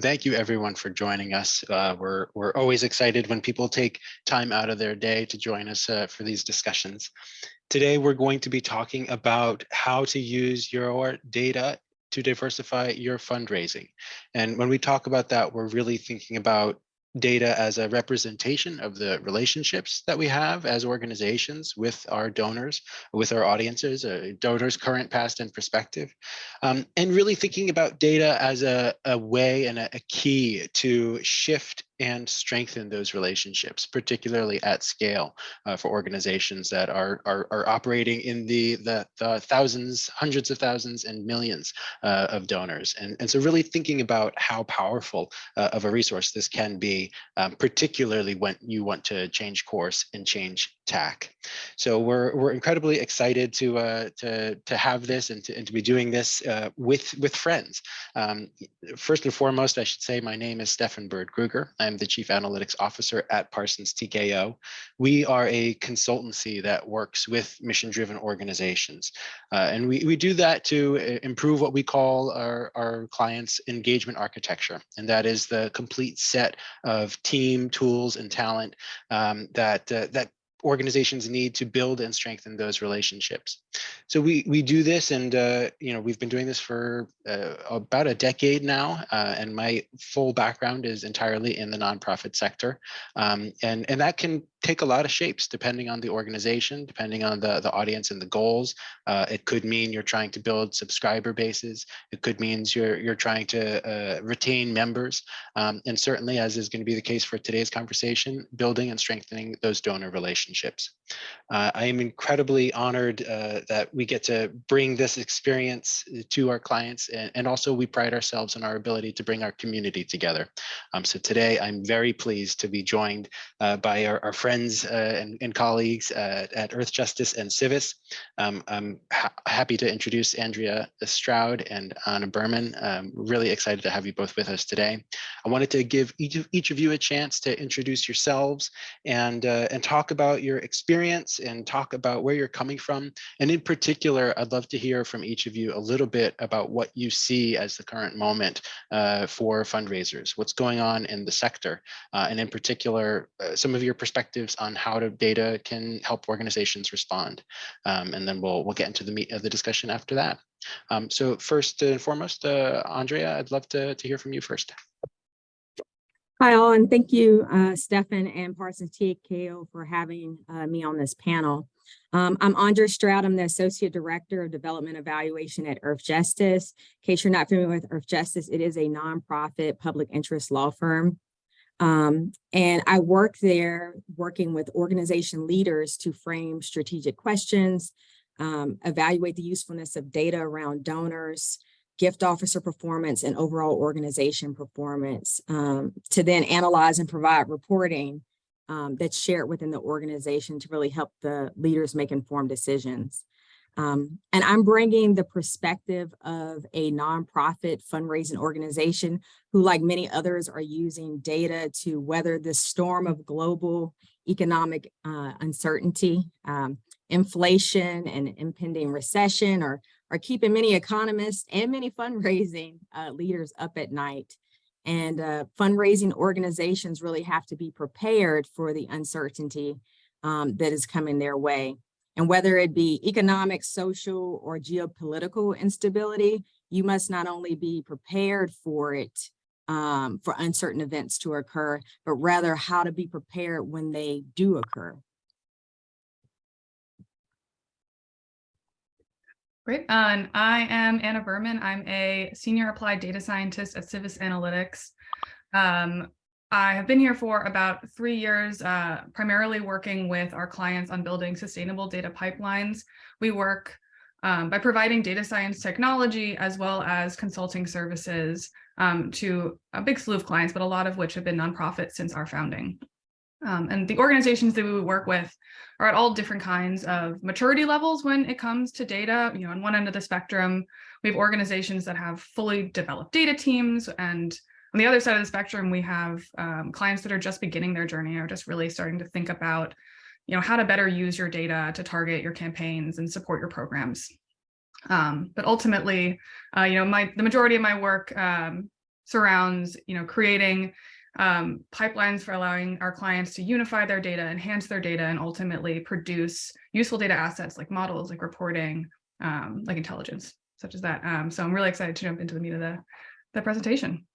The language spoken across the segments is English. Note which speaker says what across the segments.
Speaker 1: Thank you everyone for joining us. Uh, we're, we're always excited when people take time out of their day to join us uh, for these discussions. Today, we're going to be talking about how to use your data to diversify your fundraising. And when we talk about that, we're really thinking about data as a representation of the relationships that we have as organizations with our donors, with our audiences, uh, donors current, past, and prospective. Um, and really thinking about data as a, a way and a, a key to shift and strengthen those relationships, particularly at scale uh, for organizations that are, are, are operating in the, the, the, thousands, hundreds of thousands and millions uh, of donors. And, and so really thinking about how powerful uh, of a resource this can be, um, particularly when you want to change course and change tack. So we're, we're incredibly excited to, uh, to, to have this and to, and to be doing this uh, with, with friends. Um, first and foremost, I should say my name is Stefan Bird Kruger. I'm the Chief Analytics Officer at Parsons TKO. We are a consultancy that works with mission-driven organizations. Uh, and we, we do that to uh, improve what we call our, our clients' engagement architecture. And that is the complete set of team, tools, and talent um, that, uh, that organizations need to build and strengthen those relationships. So we we do this, and uh, you know we've been doing this for uh, about a decade now, uh, and my full background is entirely in the nonprofit sector, um, and and that can take a lot of shapes depending on the organization, depending on the, the audience and the goals. Uh, it could mean you're trying to build subscriber bases. It could mean you're, you're trying to uh, retain members. Um, and certainly, as is going to be the case for today's conversation, building and strengthening those donor relationships. Uh, I am incredibly honored uh, that we get to bring this experience to our clients. And, and, also we pride ourselves in our ability to bring our community together. Um, so today I'm very pleased to be joined uh, by our, our friends uh, and, and, colleagues at, at, Earthjustice and Civis. Um, I'm ha happy to introduce Andrea Stroud and Anna Berman. I'm really excited to have you both with us today. I wanted to give each of, each of you a chance to introduce yourselves and, uh, and talk about your experience and talk about where you're coming from. And in particular, I'd love to hear from each of you a little bit about what you see as the current moment uh, for fundraisers, what's going on in the sector, uh, and in particular, uh, some of your perspectives on how to, data can help organizations respond. Um, and then we'll, we'll get into the meat of the discussion after that. Um, so first and foremost, uh, Andrea, I'd love to, to hear from you first.
Speaker 2: Hi all, and thank you, uh, Stefan and Parsons TKO for having uh, me on this panel. Um, I'm Andrea Stroud. I'm the Associate Director of Development Evaluation at Earthjustice. In case you're not familiar with Earthjustice, it is a nonprofit public interest law firm. Um, and I work there working with organization leaders to frame strategic questions, um, evaluate the usefulness of data around donors, gift officer performance, and overall organization performance um, to then analyze and provide reporting um, that's shared within the organization to really help the leaders make informed decisions. Um, and I'm bringing the perspective of a nonprofit fundraising organization who, like many others, are using data to weather the storm of global economic uh, uncertainty. Um, inflation and impending recession are, are keeping many economists and many fundraising uh, leaders up at night. And uh, fundraising organizations really have to be prepared for the uncertainty um, that is coming their way. And whether it be economic, social, or geopolitical instability, you must not only be prepared for it, um, for uncertain events to occur, but rather how to be prepared when they do occur.
Speaker 3: Great. And I am Anna Berman. I'm a senior applied data scientist at Civis Analytics. Um, I have been here for about three years, uh, primarily working with our clients on building sustainable data pipelines. We work um, by providing data science technology as well as consulting services um, to a big slew of clients, but a lot of which have been nonprofits since our founding. Um, and the organizations that we work with are at all different kinds of maturity levels when it comes to data. You know, on one end of the spectrum, we have organizations that have fully developed data teams and on the other side of the spectrum, we have um, clients that are just beginning their journey or just really starting to think about, you know, how to better use your data to target your campaigns and support your programs. Um, but ultimately, uh, you know, my the majority of my work um, surrounds, you know, creating um, pipelines for allowing our clients to unify their data, enhance their data, and ultimately produce useful data assets like models, like reporting, um, like intelligence, such as that. Um, so I'm really excited to jump into the meat of the, the presentation.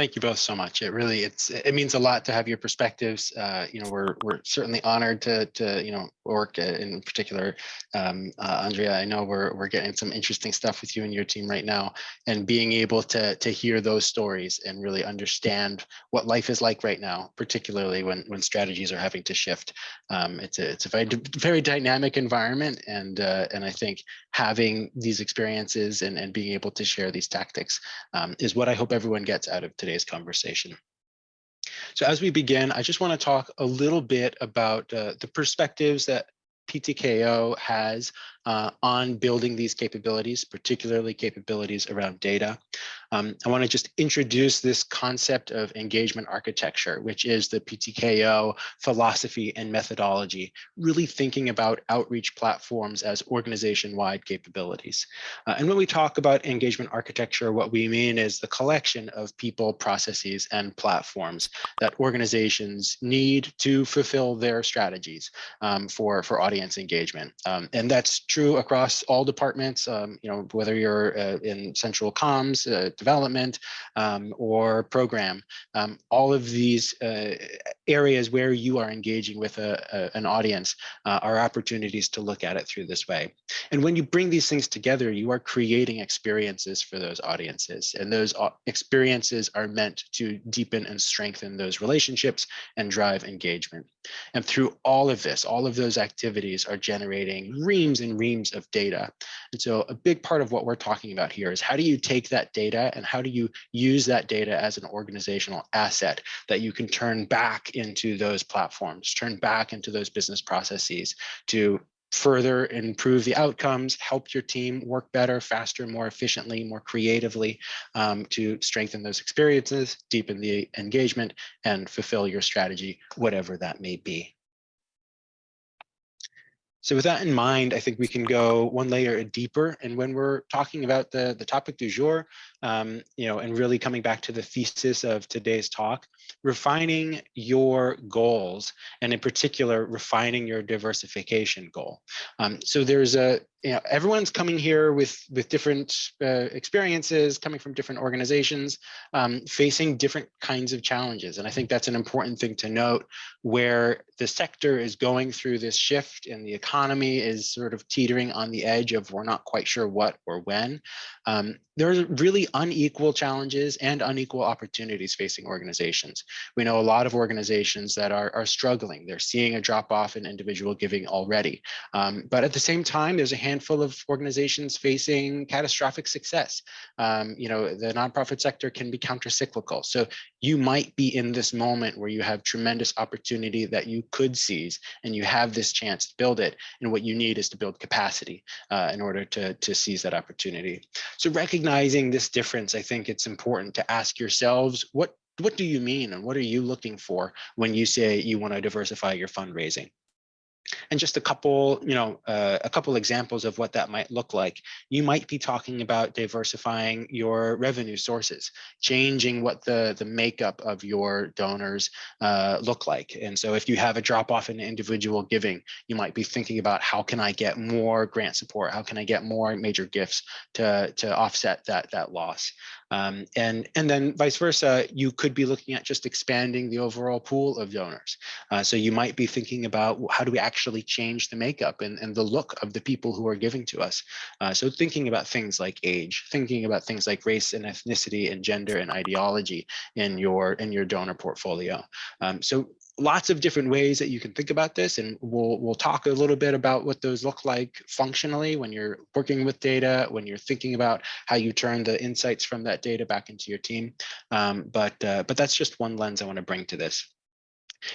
Speaker 1: Thank you both so much. It really, it's, it means a lot to have your perspectives. Uh, you know, we're, we're certainly honored to, to, you know, work uh, in particular. Um, uh, Andrea, I know we're, we're getting some interesting stuff with you and your team right now and being able to, to hear those stories and really understand what life is like right now, particularly when, when strategies are having to shift. Um, it's a, it's a very, very dynamic environment. And, uh, and I think having these experiences and, and being able to share these tactics um, is what I hope everyone gets out of today's conversation. So as we begin, I just want to talk a little bit about uh, the perspectives that PTKO has uh, on building these capabilities, particularly capabilities around data. Um, I want to just introduce this concept of engagement architecture, which is the PTKO philosophy and methodology, really thinking about outreach platforms as organization-wide capabilities. Uh, and when we talk about engagement architecture, what we mean is the collection of people, processes, and platforms that organizations need to fulfill their strategies um, for, for audience engagement. Um, and that's true across all departments, um, you know, whether you're uh, in central comms, uh, development, um, or program, um, all of these uh, areas where you are engaging with a, a, an audience uh, are opportunities to look at it through this way. And when you bring these things together, you are creating experiences for those audiences. And those experiences are meant to deepen and strengthen those relationships and drive engagement. And through all of this, all of those activities are generating reams and reams of data. And so a big part of what we're talking about here is how do you take that data and how do you use that data as an organizational asset that you can turn back into those platforms, turn back into those business processes to further improve the outcomes, help your team work better, faster, more efficiently, more creatively um, to strengthen those experiences, deepen the engagement, and fulfill your strategy, whatever that may be. So with that in mind, I think we can go one layer deeper. And when we're talking about the, the topic du jour, um, you know, and really coming back to the thesis of today's talk, refining your goals, and in particular, refining your diversification goal. Um, so there's a, you know, everyone's coming here with with different uh, experiences, coming from different organizations, um, facing different kinds of challenges. And I think that's an important thing to note where the sector is going through this shift and the economy is sort of teetering on the edge of we're not quite sure what or when. Um, there are really unequal challenges and unequal opportunities facing organizations. We know a lot of organizations that are, are struggling. They're seeing a drop off in individual giving already. Um, but at the same time, there's a handful of organizations facing catastrophic success. Um, you know, the nonprofit sector can be countercyclical. So you might be in this moment where you have tremendous opportunity that you could seize and you have this chance to build it. And what you need is to build capacity uh, in order to, to seize that opportunity. So recognizing this difference, I think it's important to ask yourselves, what, what do you mean and what are you looking for when you say you want to diversify your fundraising? And just a couple, you know, uh, a couple examples of what that might look like. You might be talking about diversifying your revenue sources, changing what the, the makeup of your donors uh, look like. And so if you have a drop off in individual giving, you might be thinking about how can I get more grant support? How can I get more major gifts to, to offset that, that loss? Um, and, and then vice versa, you could be looking at just expanding the overall pool of donors. Uh, so you might be thinking about how do we actually change the makeup and, and the look of the people who are giving to us. Uh, so thinking about things like age, thinking about things like race and ethnicity and gender and ideology in your, in your donor portfolio. Um, so lots of different ways that you can think about this and we'll we'll talk a little bit about what those look like functionally when you're working with data when you're thinking about how you turn the insights from that data back into your team. Um, but uh, but that's just one lens I want to bring to this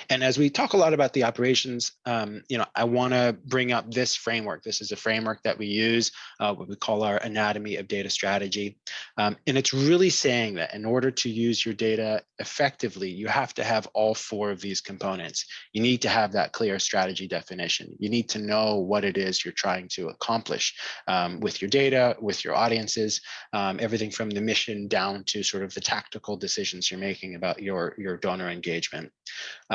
Speaker 1: And as we talk a lot about the operations, um, you know, I want to bring up this framework. This is a framework that we use, uh, what we call our anatomy of data strategy. Um, and it's really saying that in order to use your data effectively, you have to have all four of these components. You need to have that clear strategy definition. You need to know what it is you're trying to accomplish um, with your data, with your audiences, um, everything from the mission down to sort of the tactical decisions you're making about your, your donor engagement.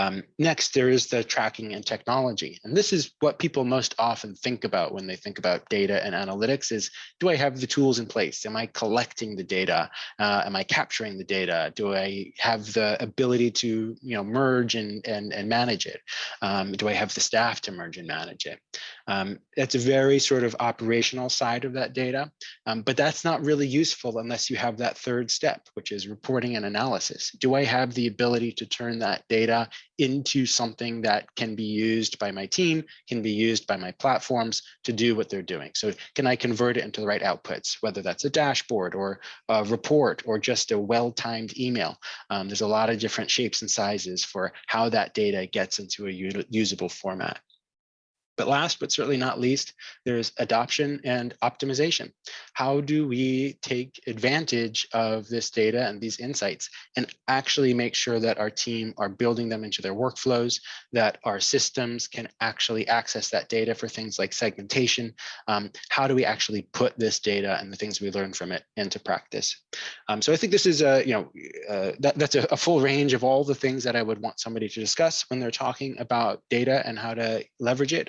Speaker 1: Um, next, there is the tracking and technology. And this is what people most often think about when they think about data and analytics is, do I have the tools in place? Am I collecting the data? Uh, am I capturing the data? Do I have the ability to you know, merge and, and, and manage it? Um, do I have the staff to merge and manage it? Um, that's a very sort of operational side of that data, um, but that's not really useful unless you have that third step, which is reporting and analysis. Do I have the ability to turn that data into something that can be used by my team, can be used by my platforms to do what they're doing? So can I convert it into the right outputs, whether that's a dashboard or a report or just a well-timed email? Um, there's a lot of different shapes and sizes for how that data gets into a usable format. But last but certainly not least, there's adoption and optimization. How do we take advantage of this data and these insights and actually make sure that our team are building them into their workflows, that our systems can actually access that data for things like segmentation? Um, how do we actually put this data and the things we learn from it into practice? Um, so I think this is a, you know, uh, that, that's a, a full range of all the things that I would want somebody to discuss when they're talking about data and how to leverage it.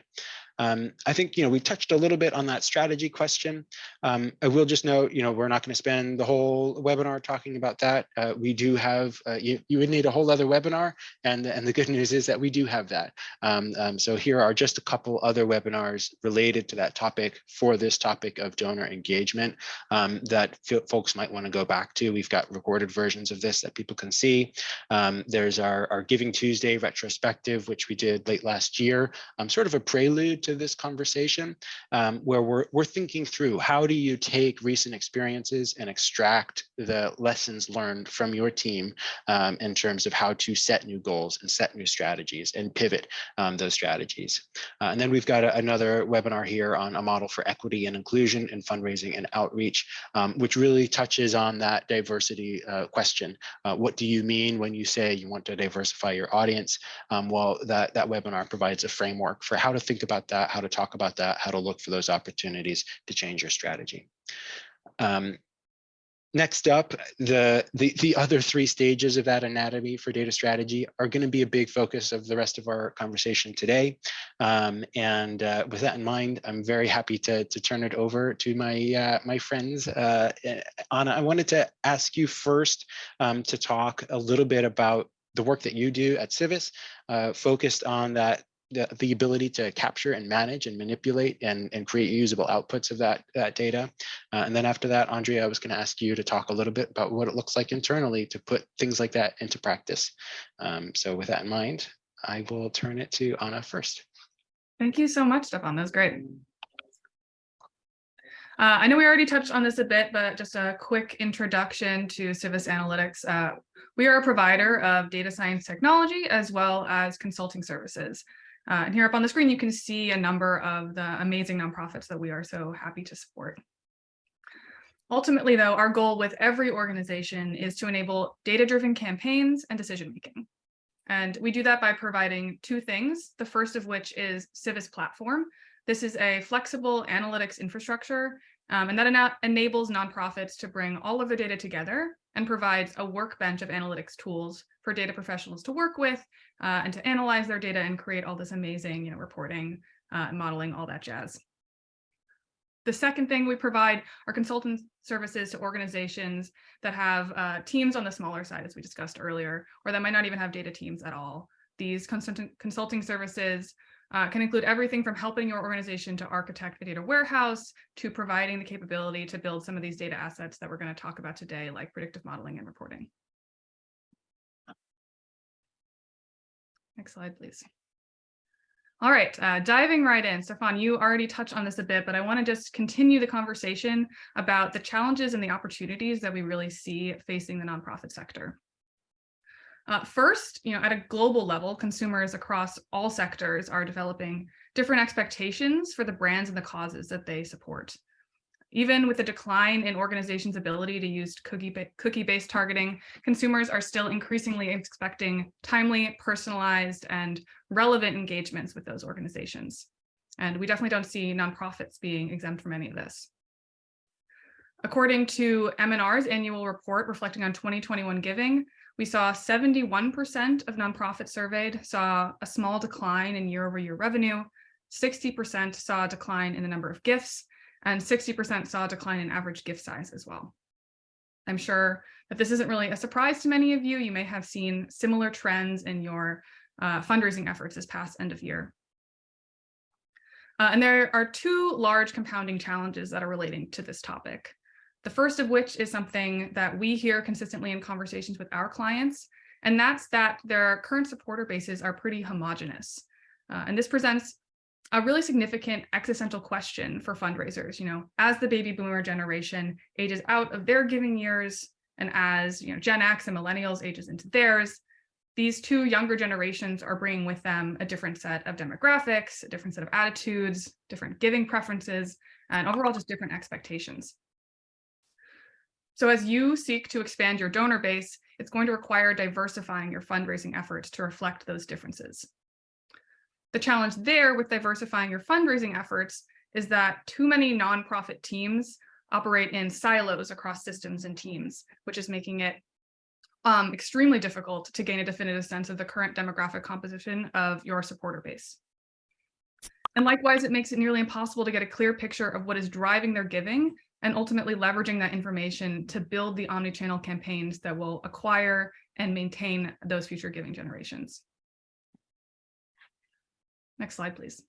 Speaker 1: Um, I think, you know, we touched a little bit on that strategy question. Um, I will just note, you know, we're not going to spend the whole webinar talking about that. Uh, we do have, uh, you, you would need a whole other webinar. And, and the good news is that we do have that. Um, um so here are just a couple other webinars related to that topic for this topic of donor engagement um, that folks might want to go back to. We've got recorded versions of this that people can see. Um, there's our, our Giving Tuesday retrospective, which we did late last year, sort of a prelude to this conversation um, where we're, we're thinking through how do you take recent experiences and extract the lessons learned from your team um, in terms of how to set new goals and set new strategies and pivot um, those strategies. Uh, and then we've got a, another webinar here on a model for equity and inclusion in fundraising and outreach, um, which really touches on that diversity uh, question. Uh, what do you mean when you say you want to diversify your audience? Um, well, that, that webinar provides a framework for how to think about that, how to talk about that, how to look for those opportunities to change your strategy. Um, Next up, the, the, the other three stages of that anatomy for data strategy are going to be a big focus of the rest of our conversation today. Um, and uh, with that in mind, I'm very happy to, to turn it over to my, uh, my friends. Uh, eh, Anna, I wanted to ask you first um, to talk a little bit about the work that you do at Civis, uh, focused on that the, ability to capture and manage and manipulate and, and create usable outputs of that, that data. Uh, and then after that, Andrea, I was going to ask you to talk a little bit about what it looks like internally to put things like that into practice. Um, so with that in mind, I will turn it to Anna first.
Speaker 3: Thank you so much, Stefan. That was great. Uh, I know we already touched on this a bit, but just a quick introduction to Civis Analytics. Uh, we are a provider of data science technology as well as consulting services. Uh, and here up on the screen, you can see a number of the amazing nonprofits that we are so happy to support. Ultimately, though, our goal with every organization is to enable data-driven campaigns and decision-making. And we do that by providing two things, the first of which is Civis Platform. This is a flexible analytics infrastructure, um, and that ena enables nonprofits to bring all of their data together and provides a workbench of analytics tools for data professionals to work with uh, and to analyze their data and create all this amazing you know, reporting, uh, modeling, all that jazz. The second thing we provide are consultant services to organizations that have uh, teams on the smaller side, as we discussed earlier, or that might not even have data teams at all. These consulting services uh, can include everything from helping your organization to architect a data warehouse to providing the capability to build some of these data assets that we're going to talk about today, like predictive modeling and reporting. Next slide, please. All right, uh, diving right in. Stefan, you already touched on this a bit, but I want to just continue the conversation about the challenges and the opportunities that we really see facing the nonprofit sector. Uh, first, you know, at a global level, consumers across all sectors are developing different expectations for the brands and the causes that they support. Even with the decline in organizations' ability to use cookie cookie-based targeting, consumers are still increasingly expecting timely, personalized, and relevant engagements with those organizations. And we definitely don't see nonprofits being exempt from any of this. According to MNR's annual report reflecting on 2021 giving, we saw 71% of nonprofits surveyed saw a small decline in year over year revenue, 60% saw a decline in the number of gifts, and 60% saw a decline in average gift size as well. I'm sure that this isn't really a surprise to many of you. You may have seen similar trends in your uh, fundraising efforts this past end of year. Uh, and there are two large compounding challenges that are relating to this topic. The first of which is something that we hear consistently in conversations with our clients, and that's that their current supporter bases are pretty homogenous. Uh, and this presents a really significant existential question for fundraisers, you know, as the baby boomer generation ages out of their giving years and as, you know, Gen X and millennials ages into theirs, these two younger generations are bringing with them a different set of demographics, a different set of attitudes, different giving preferences, and overall just different expectations. So as you seek to expand your donor base, it's going to require diversifying your fundraising efforts to reflect those differences. The challenge there with diversifying your fundraising efforts is that too many nonprofit teams operate in silos across systems and teams, which is making it um, extremely difficult to gain a definitive sense of the current demographic composition of your supporter base. And likewise, it makes it nearly impossible to get a clear picture of what is driving their giving and ultimately leveraging that information to build the omni-channel campaigns that will acquire and maintain those future giving generations. Next slide, please.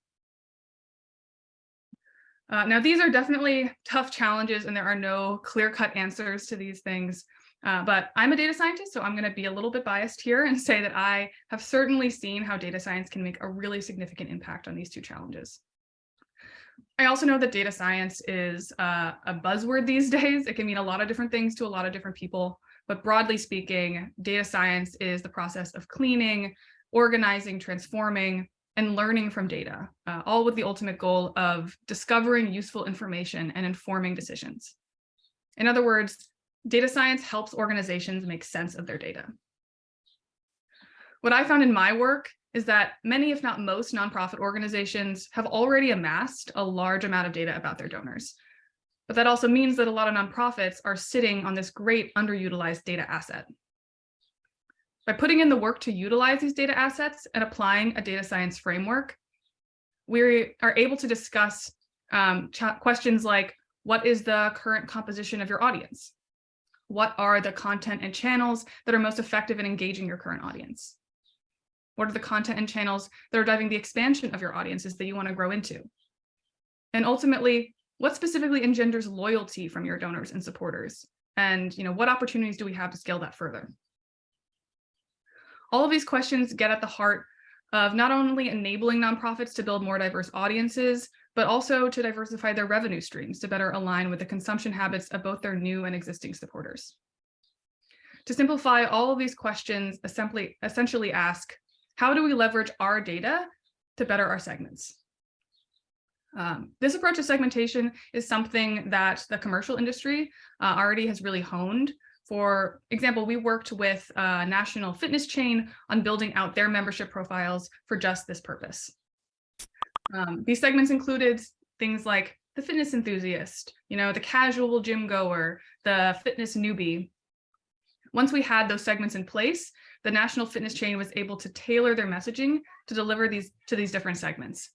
Speaker 3: Uh, now, these are definitely tough challenges and there are no clear-cut answers to these things. Uh, but I'm a data scientist, so I'm going to be a little bit biased here and say that I have certainly seen how data science can make a really significant impact on these two challenges. I also know that data science is uh, a buzzword these days. It can mean a lot of different things to a lot of different people, but broadly speaking, data science is the process of cleaning, organizing, transforming, and learning from data, uh, all with the ultimate goal of discovering useful information and informing decisions. In other words, data science helps organizations make sense of their data. What I found in my work is that many, if not most, nonprofit organizations have already amassed a large amount of data about their donors. But that also means that a lot of nonprofits are sitting on this great underutilized data asset. By putting in the work to utilize these data assets and applying a data science framework, we are able to discuss um, questions like, what is the current composition of your audience? What are the content and channels that are most effective in engaging your current audience? What are the content and channels that are driving the expansion of your audiences that you want to grow into? And ultimately, what specifically engenders loyalty from your donors and supporters? And you know, what opportunities do we have to scale that further? All of these questions get at the heart of not only enabling nonprofits to build more diverse audiences, but also to diversify their revenue streams to better align with the consumption habits of both their new and existing supporters. To simplify all of these questions, essentially, essentially ask, how do we leverage our data to better our segments? Um, this approach to segmentation is something that the commercial industry uh, already has really honed for example, we worked with a national fitness chain on building out their membership profiles for just this purpose. Um, these segments included things like the fitness enthusiast, you know, the casual gym goer, the fitness newbie. Once we had those segments in place, the national fitness chain was able to tailor their messaging to deliver these to these different segments.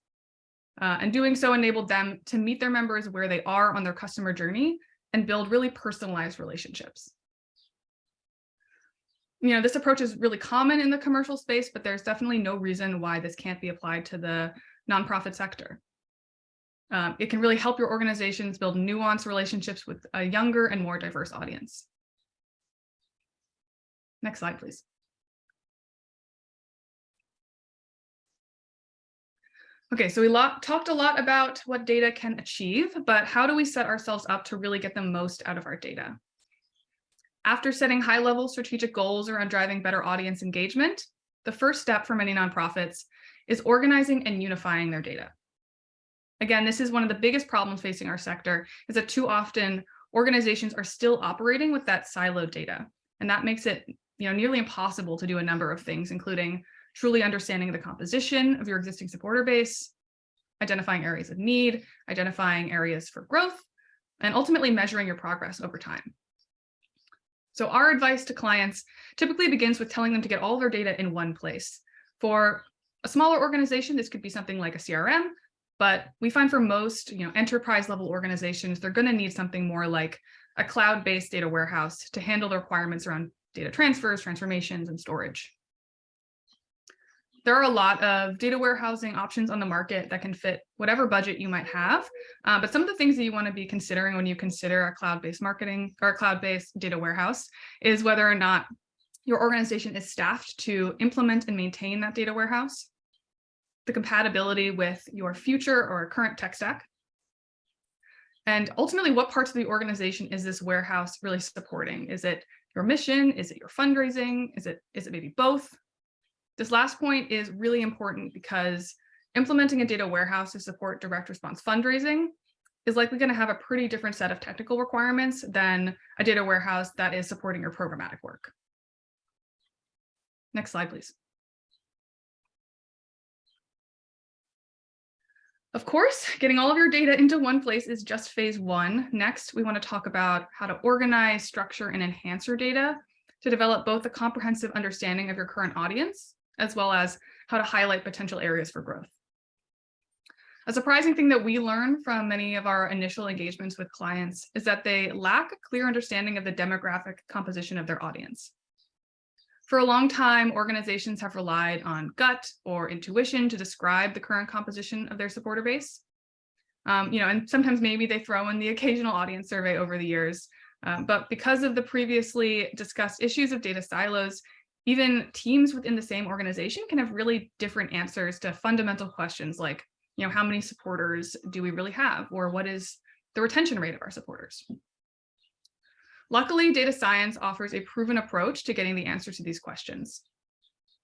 Speaker 3: Uh, and doing so enabled them to meet their members where they are on their customer journey and build really personalized relationships you know, this approach is really common in the commercial space, but there's definitely no reason why this can't be applied to the nonprofit sector. Um, it can really help your organizations build nuanced relationships with a younger and more diverse audience. Next slide, please. Okay, so we talked a lot about what data can achieve, but how do we set ourselves up to really get the most out of our data? After setting high-level strategic goals around driving better audience engagement, the first step for many nonprofits is organizing and unifying their data. Again, this is one of the biggest problems facing our sector is that too often organizations are still operating with that siloed data. And that makes it you know, nearly impossible to do a number of things, including truly understanding the composition of your existing supporter base, identifying areas of need, identifying areas for growth, and ultimately measuring your progress over time. So our advice to clients typically begins with telling them to get all their data in one place. For a smaller organization, this could be something like a CRM, but we find for most you know, enterprise level organizations, they're going to need something more like a cloud-based data warehouse to handle the requirements around data transfers, transformations, and storage. There are a lot of data warehousing options on the market that can fit whatever budget you might have. Uh, but some of the things that you want to be considering when you consider a cloud-based marketing or a cloud-based data warehouse is whether or not your organization is staffed to implement and maintain that data warehouse, the compatibility with your future or current tech stack, and ultimately what parts of the organization is this warehouse really supporting? Is it your mission? Is it your fundraising? Is it, is it maybe both? This last point is really important because implementing a data warehouse to support direct response fundraising is likely going to have a pretty different set of technical requirements than a data warehouse that is supporting your programmatic work. Next slide, please. Of course, getting all of your data into one place is just phase one. Next, we want to talk about how to organize, structure, and enhance your data to develop both a comprehensive understanding of your current audience, as well as how to highlight potential areas for growth. A surprising thing that we learn from many of our initial engagements with clients is that they lack a clear understanding of the demographic composition of their audience. For a long time, organizations have relied on gut or intuition to describe the current composition of their supporter base. Um, you know, and sometimes maybe they throw in the occasional audience survey over the years. Um, but because of the previously discussed issues of data silos, even teams within the same organization can have really different answers to fundamental questions like, you know, how many supporters do we really have? Or what is the retention rate of our supporters? Luckily, data science offers a proven approach to getting the answer to these questions.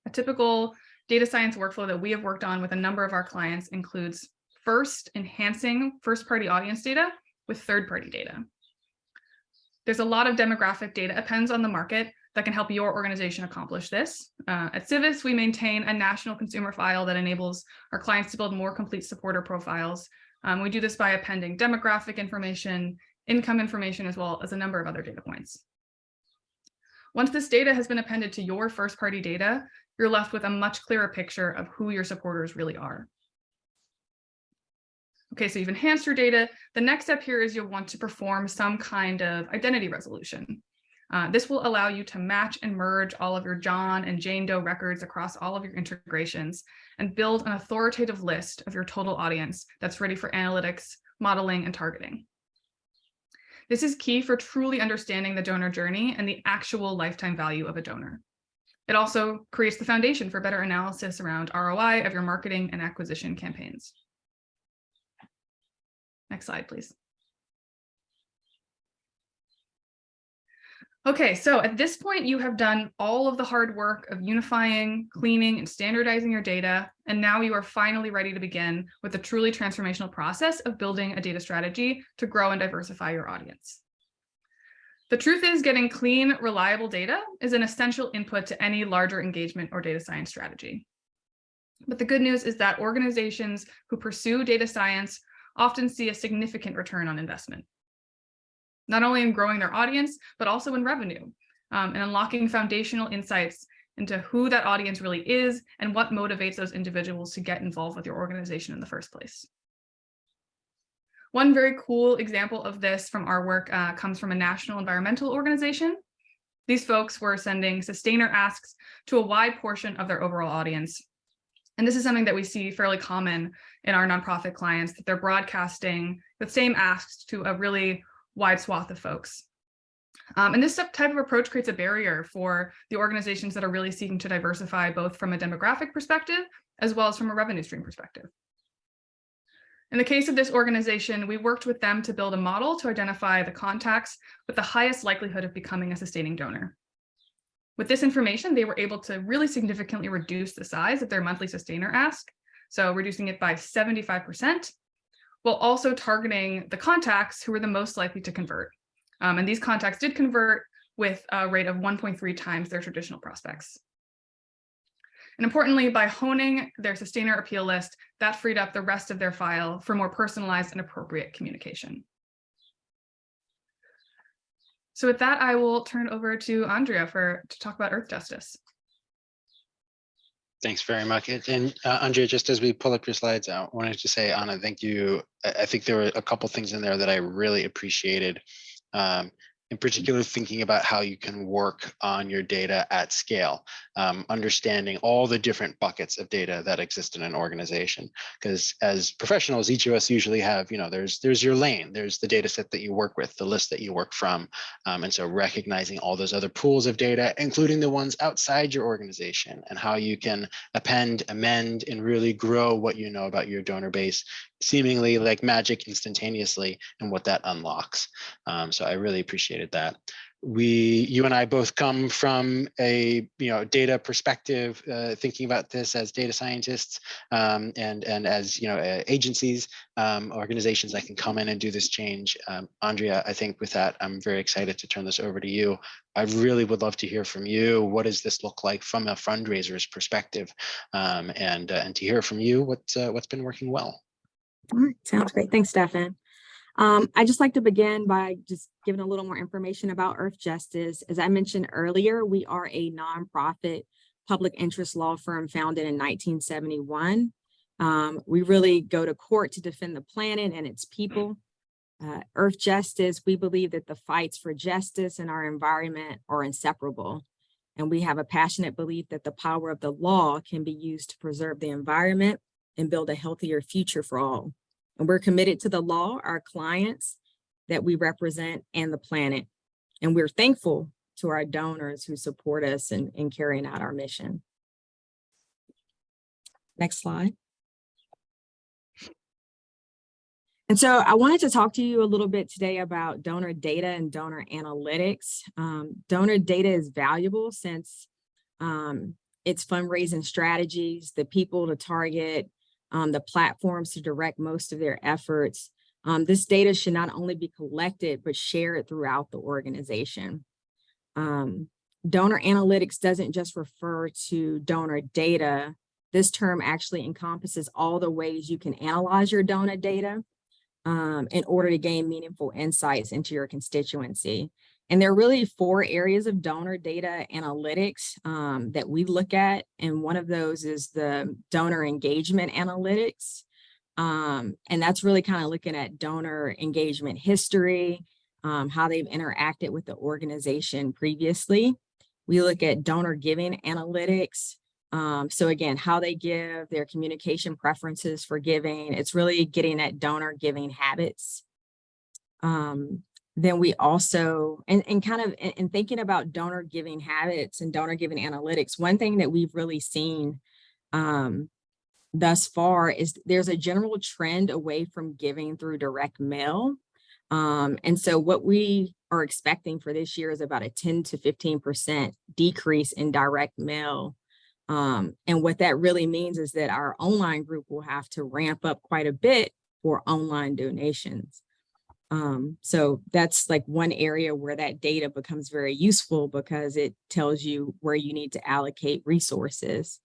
Speaker 3: A typical data science workflow that we have worked on with a number of our clients includes first enhancing first-party audience data with third-party data. There's a lot of demographic data appends on the market that can help your organization accomplish this. Uh, at Civis, we maintain a national consumer file that enables our clients to build more complete supporter profiles. Um, we do this by appending demographic information, income information, as well as a number of other data points. Once this data has been appended to your first party data, you're left with a much clearer picture of who your supporters really are. Okay, so you've enhanced your data. The next step here is you'll want to perform some kind of identity resolution. Uh, this will allow you to match and merge all of your John and Jane Doe records across all of your integrations and build an authoritative list of your total audience that's ready for analytics, modeling, and targeting. This is key for truly understanding the donor journey and the actual lifetime value of a donor. It also creates the foundation for better analysis around ROI of your marketing and acquisition campaigns. Next slide, please. Okay, so at this point, you have done all of the hard work of unifying, cleaning, and standardizing your data, and now you are finally ready to begin with the truly transformational process of building a data strategy to grow and diversify your audience. The truth is getting clean, reliable data is an essential input to any larger engagement or data science strategy. But the good news is that organizations who pursue data science often see a significant return on investment not only in growing their audience, but also in revenue um, and unlocking foundational insights into who that audience really is and what motivates those individuals to get involved with your organization in the first place. One very cool example of this from our work uh, comes from a national environmental organization. These folks were sending sustainer asks to a wide portion of their overall audience. And this is something that we see fairly common in our nonprofit clients, that they're broadcasting the same asks to a really wide swath of folks. Um, and this type of approach creates a barrier for the organizations that are really seeking to diversify both from a demographic perspective as well as from a revenue stream perspective. In the case of this organization, we worked with them to build a model to identify the contacts with the highest likelihood of becoming a sustaining donor. With this information, they were able to really significantly reduce the size of their monthly sustainer ask, so reducing it by 75%, while also targeting the contacts who were the most likely to convert. Um, and these contacts did convert with a rate of 1.3 times their traditional prospects. And importantly, by honing their sustainer appeal list, that freed up the rest of their file for more personalized and appropriate communication. So with that, I will turn over to Andrea for to talk about Earthjustice.
Speaker 1: Thanks very much. And- uh, Andrea, just as we pull up your slides, I wanted to say, Anna, thank you. I, I think there were a couple things in there that I really appreciated. Um, in particular, thinking about how you can work on your data at scale, um, understanding all the different buckets of data that exist in an organization. Because as professionals, each of us usually have, you know, there's there's your lane, there's the data set that you work with, the list that you work from. Um, and so recognizing all those other pools of data, including the ones outside your organization and how you can append, amend, and really grow what you know about your donor base seemingly like magic instantaneously and what that unlocks. Um, so I really that. We, you and I both come from a you know data perspective, uh, thinking about this as data scientists um, and and as you know uh, agencies, um, organizations that can come in and do this change. Um, Andrea, I think with that, I'm very excited to turn this over to you. I really would love to hear from you. What does this look like from a fundraiser's perspective, um, and uh, and to hear from you what uh, what's been working well.
Speaker 2: All right, sounds great. Thanks, Stefan. Um, I'd just like to begin by just giving a little more information about Earthjustice. As I mentioned earlier, we are a nonprofit public interest law firm founded in 1971. Um, we really go to court to defend the planet and its people. Uh, Earthjustice, we believe that the fights for justice and our environment are inseparable. And we have a passionate belief that the power of the law can be used to preserve the environment and build a healthier future for all. And we're committed to the law, our clients that we represent and the planet. And we're thankful to our donors who support us in, in carrying out our mission. Next slide. And so I wanted to talk to you a little bit today about donor data and donor analytics. Um, donor data is valuable since um, it's fundraising strategies, the people to target, um, the platforms to direct most of their efforts. Um, this data should not only be collected, but shared throughout the organization. Um, donor analytics doesn't just refer to donor data. This term actually encompasses all the ways you can analyze your donor data um, in order to gain meaningful insights into your constituency. And there are really four areas of donor data analytics um, that we look at. And one of those is the donor engagement analytics. Um, and that's really kind of looking at donor engagement history, um, how they've interacted with the organization previously. We look at donor giving analytics. Um, so again, how they give, their communication preferences for giving. It's really getting at donor giving habits. Um, then we also, and, and kind of in, in, thinking about donor giving habits and donor giving analytics, one thing that we've really seen um, thus far is there's a general trend away from giving through direct mail. Um, and so what we are expecting for this year is about a 10 to 15% decrease in direct mail. Um, and what that really means is that our online group will have to ramp up quite a bit for online donations. Um, so that's like one area where that data becomes very useful because it tells you where you need to allocate resources.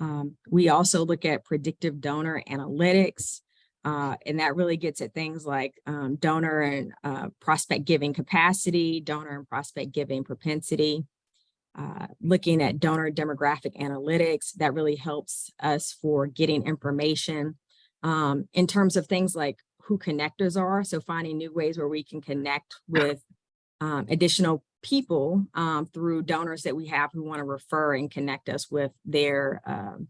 Speaker 2: Um, we also look at predictive donor analytics, uh, and that really gets at things like um, donor and uh, prospect giving capacity, donor and prospect giving propensity. Uh, looking at donor demographic analytics, that really helps us for getting information um, in terms of things like who connectors are. So finding new ways where we can connect with um, additional people um, through donors that we have who want to refer and connect us with their, um,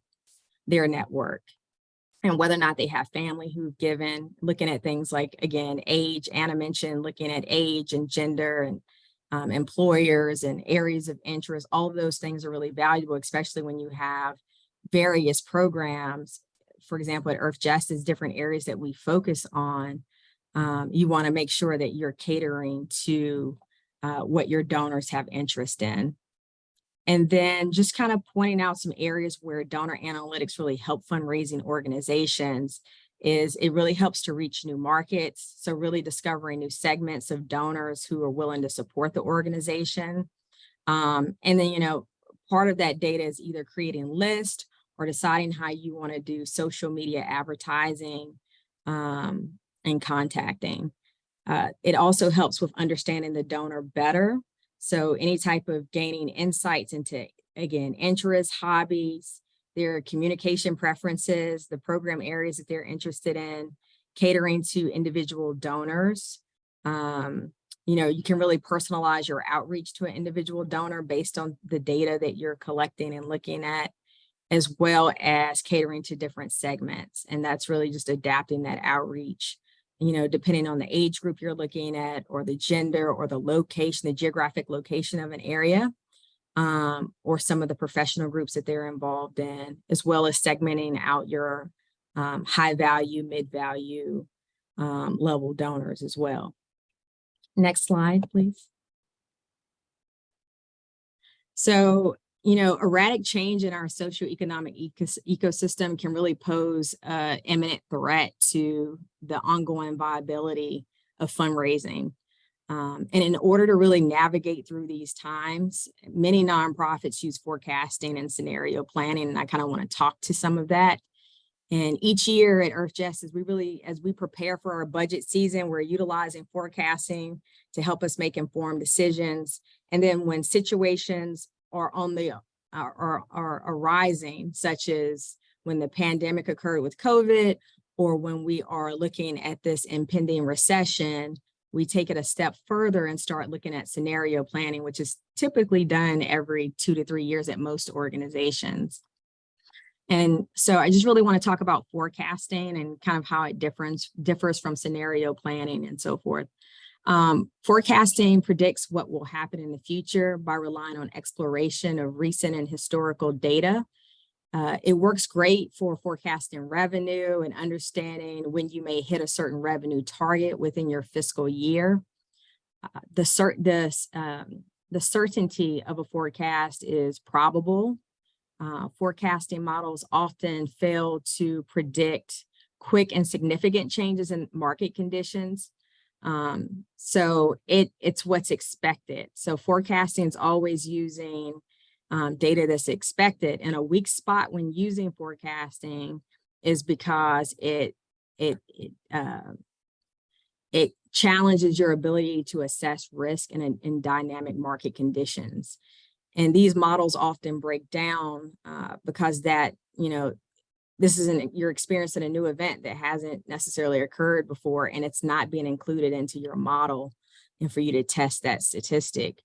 Speaker 2: their network. And whether or not they have family who've given, looking at things like, again, age, Anna mentioned looking at age and gender and um, employers and areas of interest, all of those things are really valuable, especially when you have various programs for example, at Earthjustice, different areas that we focus on, um, you want to make sure that you're catering to uh, what your donors have interest in. And then just kind of pointing out some areas where donor analytics really help fundraising organizations is it really helps to reach new markets. So really discovering new segments of donors who are willing to support the organization. Um, and then, you know, part of that data is either creating list or deciding how you want to do social media advertising um, and contacting. Uh, it also helps with understanding the donor better. So any type of gaining insights into, again, interests, hobbies, their communication preferences, the program areas that they're interested in, catering to individual donors. Um, you know, you can really personalize your outreach to an individual donor based on the data that you're collecting and looking at, as well as catering to different segments. And that's really just adapting that outreach, you know, depending on the age group you're looking at or the gender or the location, the geographic location of an area um, or some of the professional groups that they're involved in, as well as segmenting out your um, high value, mid value um, level donors as well. Next slide, please. So, you know, erratic change in our socioeconomic ecos ecosystem can really pose an imminent threat to the ongoing viability of fundraising. Um, and in order to really navigate through these times, many nonprofits use forecasting and scenario planning, and I kind of want to talk to some of that. And each year at Earthjustice, we really, as we prepare for our budget season, we're utilizing forecasting to help us make informed decisions. And then when situations are on the uh, are, are, are arising, such as when the pandemic occurred with COVID, or when we are looking at this impending recession, we take it a step further and start looking at scenario planning, which is typically done every two to three years at most organizations. And so I just really want to talk about forecasting and kind of how it differs, differs from scenario planning and so forth. Um, forecasting predicts what will happen in the future by relying on exploration of recent and historical data. Uh, it works great for forecasting revenue and understanding when you may hit a certain revenue target within your fiscal year. Uh, the, cert the, um, the certainty of a forecast is probable uh, forecasting models often fail to predict quick and significant changes in market conditions. Um, so it, it's what's expected. So forecasting is always using um, data that's expected. And a weak spot when using forecasting is because it, it, it, uh, it challenges your ability to assess risk in, in dynamic market conditions. And these models often break down uh, because that, you know, this isn't you're experiencing a new event that hasn't necessarily occurred before and it's not being included into your model and for you to test that statistic.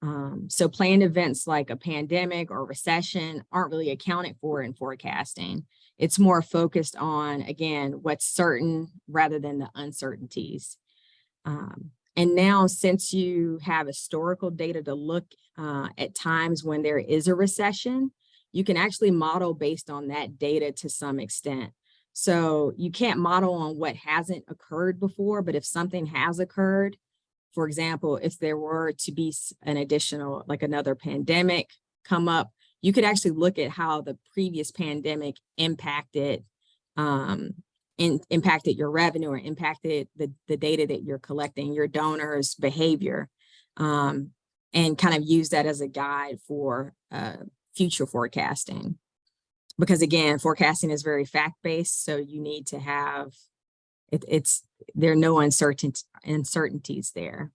Speaker 2: Um, so planned events like a pandemic or recession aren't really accounted for in forecasting. It's more focused on, again, what's certain rather than the uncertainties. Um, and now since you have historical data to look uh, at times when there is a recession, you can actually model based on that data to some extent. So you can't model on what hasn't occurred before, but if something has occurred, for example, if there were to be an additional, like another pandemic come up, you could actually look at how the previous pandemic impacted um, in, impacted your revenue or impacted the, the data that you're collecting, your donors' behavior, um, and kind of use that as a guide for uh, future forecasting. Because again, forecasting is very fact-based, so you need to have, it, it's, there are no uncertain, uncertainties there.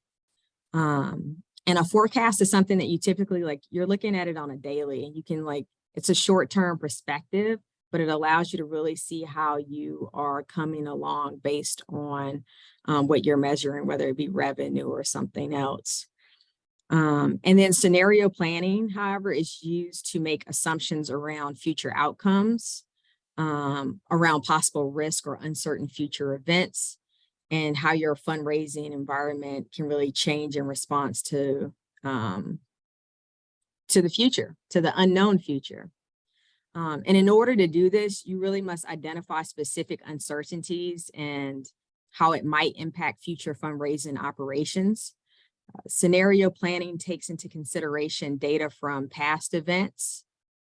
Speaker 2: Um, and a forecast is something that you typically like, you're looking at it on a daily and you can like, it's a short-term perspective, but it allows you to really see how you are coming along based on um, what you're measuring, whether it be revenue or something else. Um, and then scenario planning, however, is used to make assumptions around future outcomes, um, around possible risk or uncertain future events, and how your fundraising environment can really change in response to um, to the future, to the unknown future. Um, and in order to do this, you really must identify specific uncertainties and how it might impact future fundraising operations. Scenario planning takes into consideration data from past events,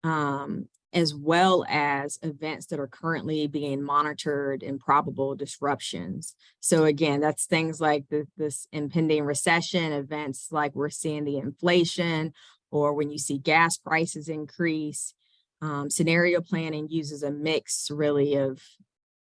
Speaker 2: um, as well as events that are currently being monitored and probable disruptions. So again, that's things like the, this impending recession, events like we're seeing the inflation, or when you see gas prices increase. Um, scenario planning uses a mix really of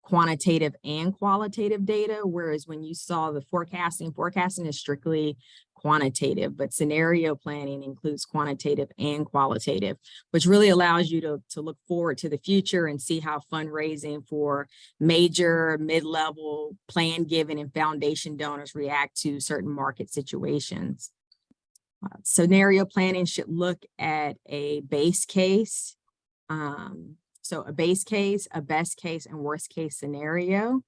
Speaker 2: quantitative and qualitative data, whereas when you saw the forecasting, forecasting is strictly quantitative, but scenario planning includes quantitative and qualitative, which really allows you to, to look forward to the future and see how fundraising for major, mid-level, plan giving, and foundation donors react to certain market situations. Uh, Scenario planning should look at a base case, um, so a base case, a best case, and worst case scenario.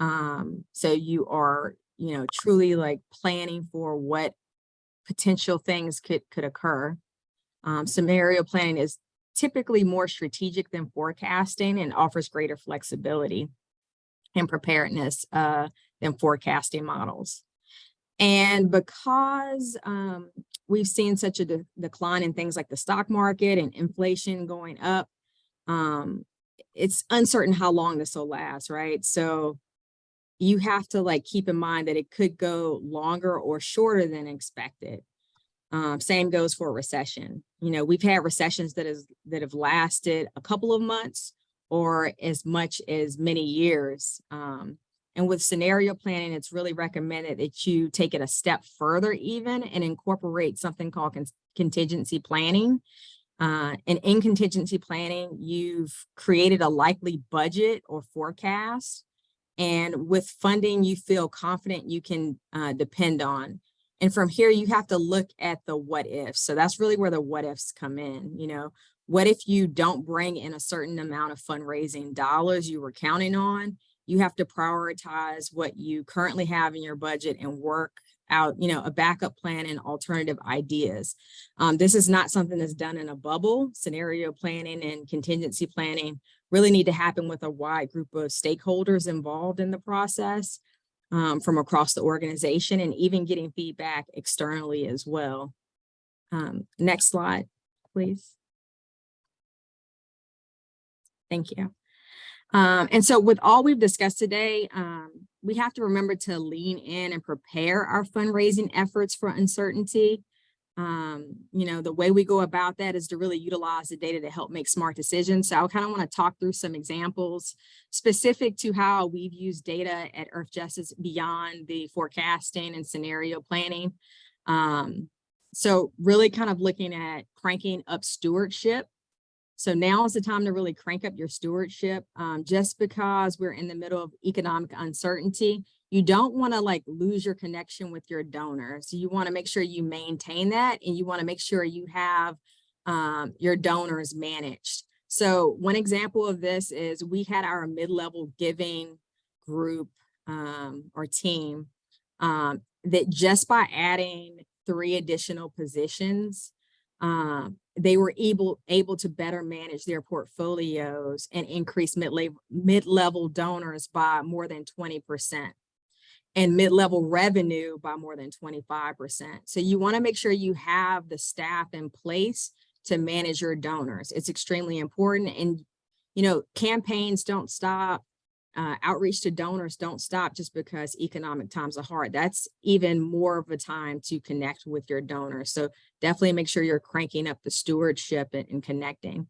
Speaker 2: Um, so you are, you know, truly like planning for what potential things could could occur. Um, scenario planning is typically more strategic than forecasting and offers greater flexibility and preparedness uh, than forecasting models. And because um, we've seen such a de decline in things like the stock market and inflation going up, um, it's uncertain how long this will last, right? So you have to like keep in mind that it could go longer or shorter than expected. Um, same goes for recession. You know, we've had recessions that is that have lasted a couple of months or as much as many years. Um, and with scenario planning, it's really recommended that you take it a step further even and incorporate something called con contingency planning. Uh, and in contingency planning, you've created a likely budget or forecast. And with funding, you feel confident you can uh, depend on. And from here, you have to look at the what ifs. So that's really where the what ifs come in. You know, what if you don't bring in a certain amount of fundraising dollars you were counting on? You have to prioritize what you currently have in your budget and work out, you know, a backup plan and alternative ideas. Um, this is not something that's done in a bubble. Scenario planning and contingency planning really need to happen with a wide group of stakeholders involved in the process um, from across the organization and even getting feedback externally as well. Um, next slide, please. Thank you. Um, and so with all we've discussed today, um, we have to remember to lean in and prepare our fundraising efforts for uncertainty. Um, you know, the way we go about that is to really utilize the data to help make smart decisions. So I kind of want to talk through some examples specific to how we've used data at Earthjustice beyond the forecasting and scenario planning. Um, so really kind of looking at cranking up stewardship so now is the time to really crank up your stewardship. Um, just because we're in the middle of economic uncertainty, you don't want to like lose your connection with your donors. You want to make sure you maintain that and you want to make sure you have um, your donors managed. So one example of this is we had our mid-level giving group um, or team um, that just by adding three additional positions, um, they were able able to better manage their portfolios and increase mid-level mid-level donors by more than 20% and mid-level revenue by more than 25%. So you want to make sure you have the staff in place to manage your donors. It's extremely important. And, you know, campaigns don't stop uh, outreach to donors don't stop just because economic times are hard. That's even more of a time to connect with your donors. So definitely make sure you're cranking up the stewardship and, and connecting.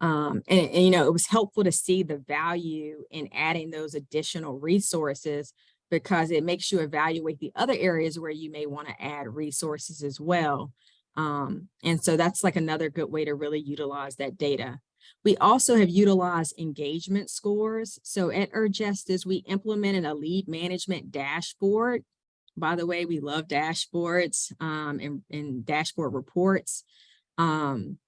Speaker 2: Um, and, and, you know, it was helpful to see the value in adding those additional resources because it makes you evaluate the other areas where you may want to add resources as well. Um, and so that's like another good way to really utilize that data. We also have utilized engagement scores. So at Justice, we implemented a lead management dashboard. By the way, we love dashboards um, and, and, dashboard reports. Um,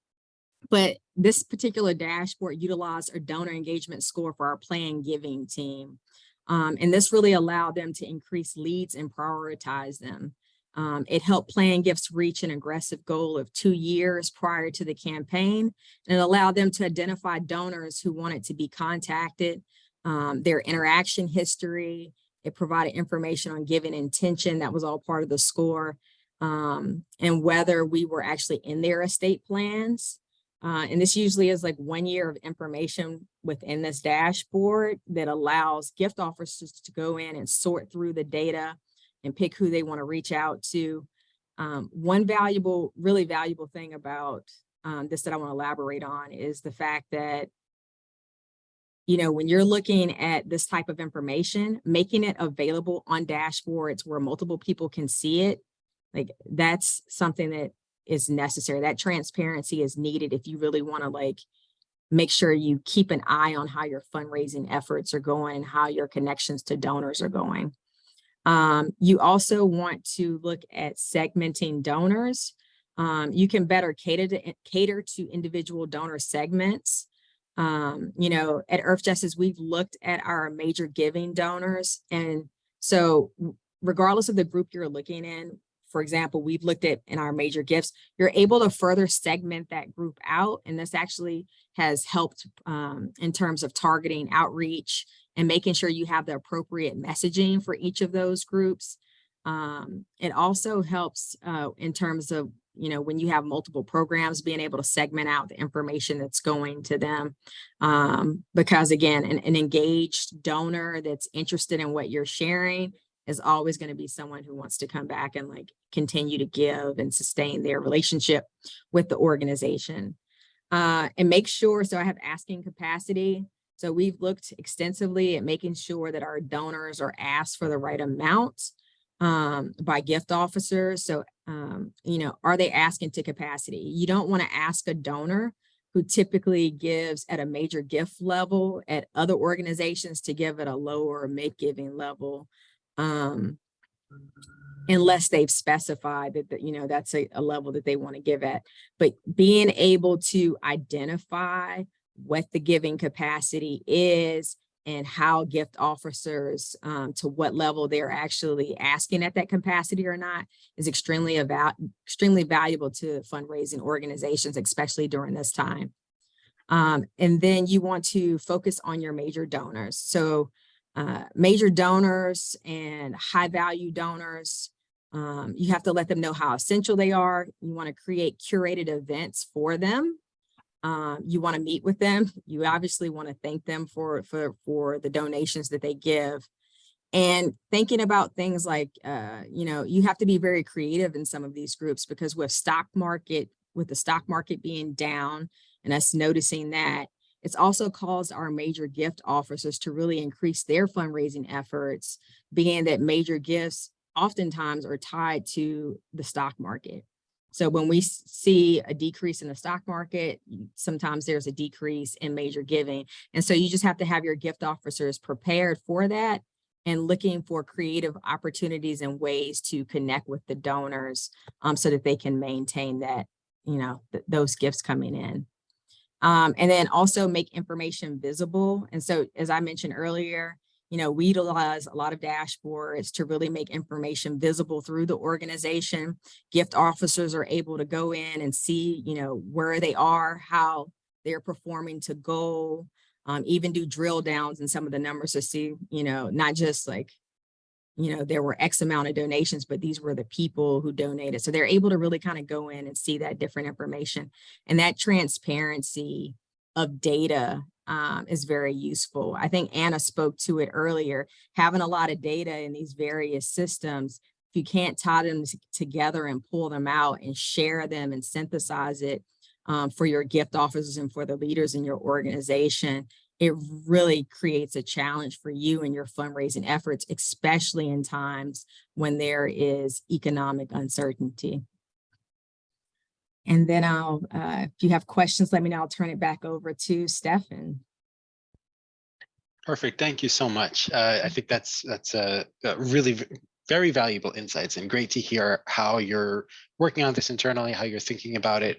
Speaker 2: but this particular dashboard utilized a donor engagement score for our plan giving team. Um, and this really allowed them to increase leads and prioritize them. Um, it helped plan gifts reach an aggressive goal of two years prior to the campaign and it allowed them to identify donors who wanted to be contacted, um, their interaction history. It provided information on giving intention. That was all part of the score. Um, and whether we were actually in their estate plans. Uh, and this usually is like one year of information within this dashboard that allows gift officers to go in and sort through the data and pick who they want to reach out to. Um, one valuable, really valuable thing about um, this that I want to elaborate on is the fact that, you know, when you're looking at this type of information, making it available on dashboards where multiple people can see it, like that's something that is necessary. That transparency is needed if you really want to like make sure you keep an eye on how your fundraising efforts are going and how your connections to donors are going. Um, you also want to look at segmenting donors. Um, you can better cater to cater to individual donor segments. Um, you know, at Earthjustice, we've looked at our major giving donors. And so regardless of the group you're looking in, for example, we've looked at in our major gifts, you're able to further segment that group out. And this actually has helped um, in terms of targeting outreach and making sure you have the appropriate messaging for each of those groups. Um, it also helps uh, in terms of, you know, when you have multiple programs, being able to segment out the information that's going to them. Um, because again, an, an engaged donor that's interested in what you're sharing is always going to be someone who wants to come back and like continue to give and sustain their relationship with the organization. Uh, and make sure, so I have asking capacity. So we've looked extensively at making sure that our donors are asked for the right amount um, by gift officers. So, um, you know, are they asking to capacity? You don't want to ask a donor who typically gives at a major gift level at other organizations to give at a lower mid-giving level um, unless they've specified that, that you know, that's a, a level that they want to give at. But being able to identify what the giving capacity is and how gift officers um, to what level they're actually asking at that capacity or not is extremely about extremely valuable to fundraising organizations, especially during this time. Um, and then you want to focus on your major donors. So uh, major donors and high value donors, um, you have to let them know how essential they are. You want to create curated events for them um, you want to meet with them. You obviously want to thank them for, for, for the donations that they give. And thinking about things like, uh, you know, you have to be very creative in some of these groups because with stock market, with the stock market being down and us noticing that, it's also caused our major gift officers to really increase their fundraising efforts, being that major gifts oftentimes are tied to the stock market. So when we see a decrease in the stock market, sometimes there's a decrease in major giving. And so you just have to have your gift officers prepared for that and looking for creative opportunities and ways to connect with the donors um, so that they can maintain that, you know, th those gifts coming in. Um, and then also make information visible. And so, as I mentioned earlier, you know, we utilize a lot of dashboards to really make information visible through the organization. Gift officers are able to go in and see, you know, where they are, how they're performing to goal, um, even do drill downs in some of the numbers to see, you know, not just like, you know, there were X amount of donations, but these were the people who donated. So they're able to really kind of go in and see that different information and that transparency of data um, is very useful. I think Anna spoke to it earlier, having a lot of data in these various systems, if you can't tie them together and pull them out and share them and synthesize it um, for your gift officers and for the leaders in your organization, it really creates a challenge for you and your fundraising efforts, especially in times when there is economic uncertainty. And then I'll, uh, if you have questions, let me know. I'll turn it back over to Stefan.
Speaker 1: Perfect. Thank you so much. Uh, I think that's that's a, a really very valuable insights and great to hear how you're working on this internally, how you're thinking about it.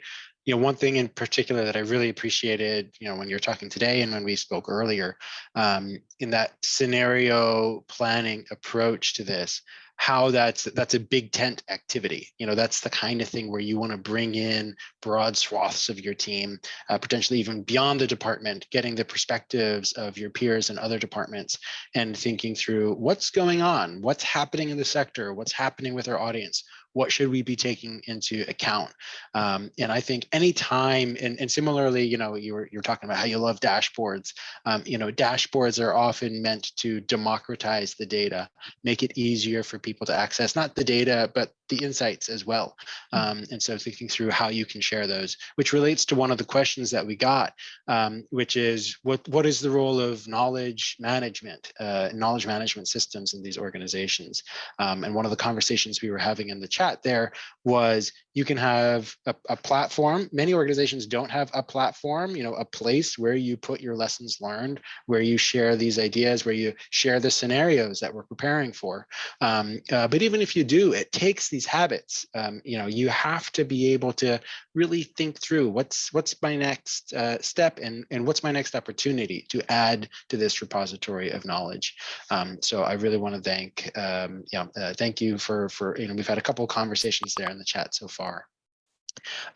Speaker 1: you know, one thing in particular that I really appreciated, you know, when you're talking today and when we spoke earlier, um, in that scenario planning approach to this, how that's that's a big tent activity. You know, that's the kind of thing where you want to bring in broad swaths of your team, uh, potentially even beyond the department, getting the perspectives of your peers and other departments and thinking through what's going on, what's happening in the sector, what's happening with our audience, what should we be taking into account? Um, and I think anytime, and, and similarly, you know, you were, you were talking about how you love dashboards. Um, you know, dashboards are often meant to democratize the data, make it easier for people to access, not the data, but the insights as well. Um, and so thinking through how you can share those, which relates to one of the questions that we got, um, which is what, what is the role of knowledge management, uh, knowledge management systems in these organizations? Um, and one of the conversations we were having in the chat there was you can have a, a platform. Many organizations don't have a platform, you know, a place where you put your lessons learned, where you share these ideas, where you share the scenarios that we're preparing for. Um, uh, but even if you do, it takes these habits. Um, you know, you have to be able to really think through what's what's my next uh, step and and what's my next opportunity to add to this repository of knowledge. Um, so I really want to thank, um, you know, uh, thank you for for you know we've had a couple of conversations there in the chat so far.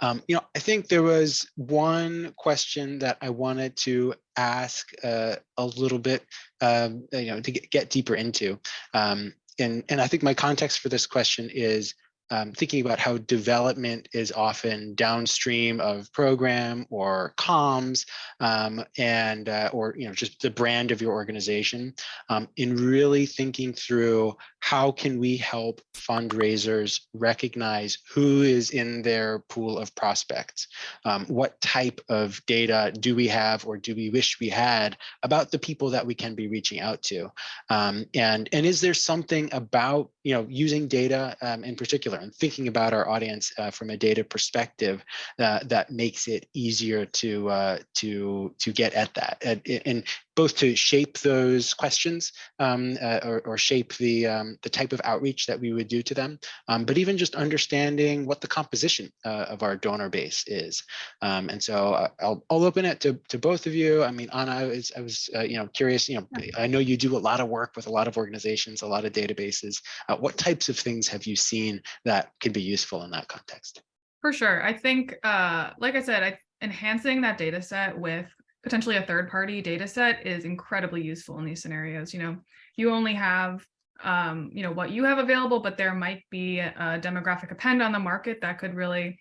Speaker 1: Um, you know, I think there was one question that I wanted to ask uh, a little bit, um, you know, to get, get deeper into. Um, and, and I think my context for this question is um, thinking about how development is often downstream of program or comms um, and uh, or you know just the brand of your organization um, in really thinking through how can we help fundraisers recognize who is in their pool of prospects? Um, what type of data do we have or do we wish we had about the people that we can be reaching out to? Um, and and is there something about you know using data um, in particular and thinking about our audience uh, from a data perspective uh, that makes it easier to uh, to to get at that and, and both to shape those questions um, uh, or, or, shape the um, the type of outreach that we would do to them, um, but even just understanding what the composition uh, of our donor base is. Um, and so uh, I'll, I'll open it to, to both of you. I mean, Anna, I was, I was uh, you know, curious, you know, I know you do a lot of work with a lot of organizations, a lot of databases. Uh, what types of things have you seen that can be useful in that context?
Speaker 3: For sure. I think, uh, like I said, I, enhancing that data set with potentially a third party data set is incredibly useful in these scenarios. You know, you only have, um, you know, what you have available, but there might be a demographic append on the market that could really,